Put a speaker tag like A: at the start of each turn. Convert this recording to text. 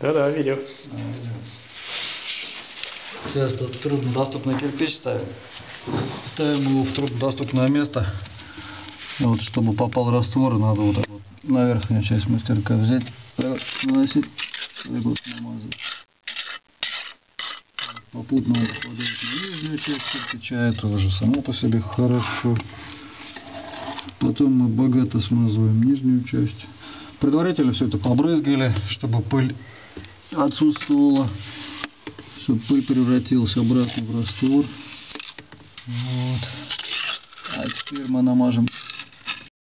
A: Да-да, видел.
B: Сейчас тут труднодоступный кирпич ставим. Ставим его в труднодоступное место. Вот, чтобы попал раствор, надо вот так вот на верхнюю часть мастерка взять, наносить, так вот намазать. Попутно он на нижнюю часть кирпича, это уже само по себе хорошо. Потом мы богато смазываем нижнюю часть. Предварительно все это побрызгали, чтобы пыль отсутствовала, чтобы пыль превратилась обратно в раствор. Вот. А теперь мы намажем